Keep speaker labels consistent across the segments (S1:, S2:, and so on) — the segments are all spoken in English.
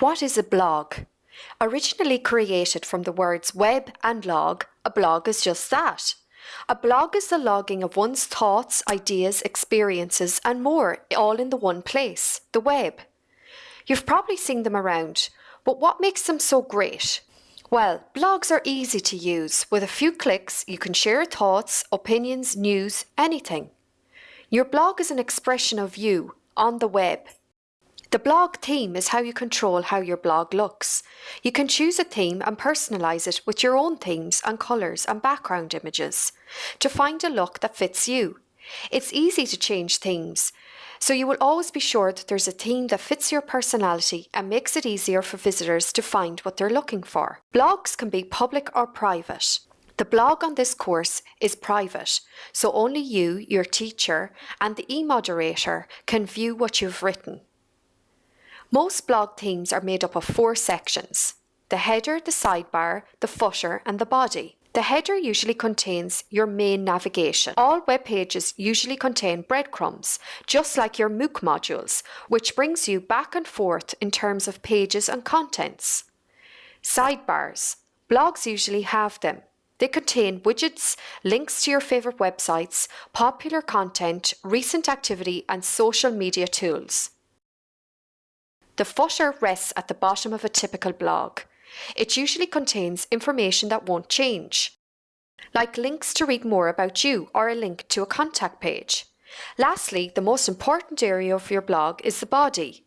S1: What is a blog? Originally created from the words web and log, a blog is just that. A blog is the logging of one's thoughts, ideas, experiences, and more, all in the one place, the web. You've probably seen them around, but what makes them so great? Well, blogs are easy to use. With a few clicks, you can share thoughts, opinions, news, anything. Your blog is an expression of you on the web. The blog theme is how you control how your blog looks. You can choose a theme and personalise it with your own themes and colours and background images to find a look that fits you. It's easy to change themes, so you will always be sure that there's a theme that fits your personality and makes it easier for visitors to find what they're looking for. Blogs can be public or private. The blog on this course is private, so only you, your teacher, and the e-moderator can view what you've written. Most blog themes are made up of four sections, the header, the sidebar, the footer and the body. The header usually contains your main navigation. All web pages usually contain breadcrumbs, just like your MOOC modules, which brings you back and forth in terms of pages and contents. Sidebars. Blogs usually have them. They contain widgets, links to your favourite websites, popular content, recent activity and social media tools. The footer rests at the bottom of a typical blog. It usually contains information that won't change, like links to read more about you or a link to a contact page. Lastly, the most important area of your blog is the body.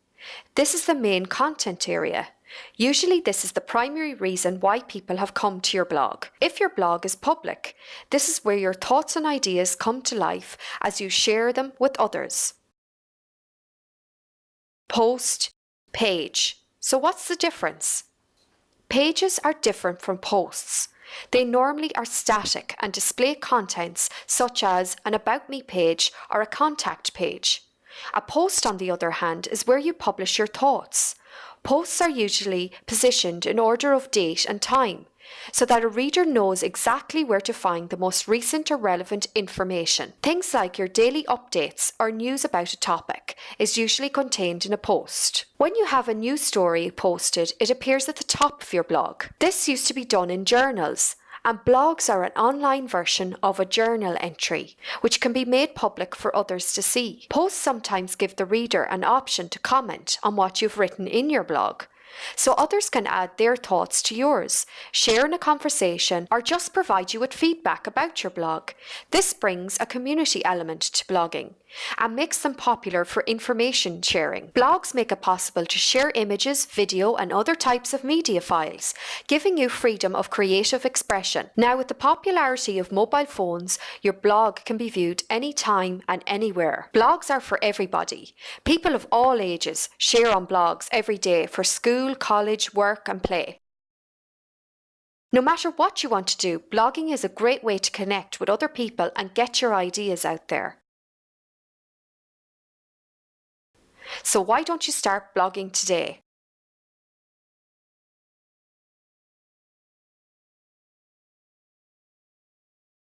S1: This is the main content area. Usually this is the primary reason why people have come to your blog. If your blog is public, this is where your thoughts and ideas come to life as you share them with others. Post, Page. So what's the difference? Pages are different from posts. They normally are static and display contents such as an About Me page or a contact page. A post, on the other hand, is where you publish your thoughts. Posts are usually positioned in order of date and time, so that a reader knows exactly where to find the most recent or relevant information. Things like your daily updates or news about a topic is usually contained in a post. When you have a news story posted, it appears at the top of your blog. This used to be done in journals, and blogs are an online version of a journal entry, which can be made public for others to see. Posts sometimes give the reader an option to comment on what you've written in your blog, so others can add their thoughts to yours, share in a conversation, or just provide you with feedback about your blog. This brings a community element to blogging and makes them popular for information sharing. Blogs make it possible to share images, video and other types of media files, giving you freedom of creative expression. Now with the popularity of mobile phones, your blog can be viewed anytime and anywhere. Blogs are for everybody. People of all ages share on blogs every day for school, college, work and play. No matter what you want to do, blogging is a great way to connect with other people and get your ideas out there. So why don't you start blogging today?